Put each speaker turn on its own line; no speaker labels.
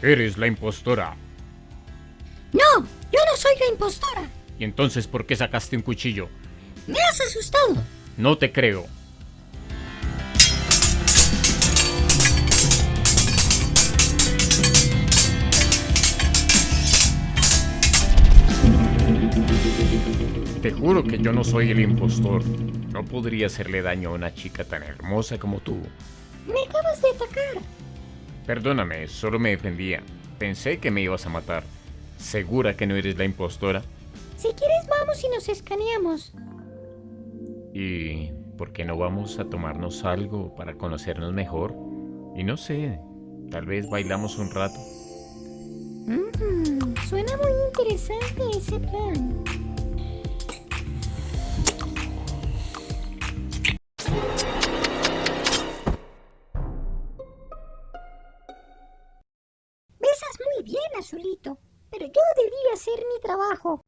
Eres la impostora.
No, yo no soy la impostora.
¿Y entonces por qué sacaste un cuchillo?
Me has asustado.
No te creo. Te juro que yo no soy el impostor. No podría hacerle daño a una chica tan hermosa como tú.
Me acabas de atacar.
Perdóname, solo me defendía. Pensé que me ibas a matar. ¿Segura que no eres la impostora?
Si quieres vamos y nos escaneamos.
¿Y por qué no vamos a tomarnos algo para conocernos mejor? Y no sé, tal vez bailamos un rato.
Mm, suena muy interesante ese plan. Azulito, pero yo debía hacer mi trabajo.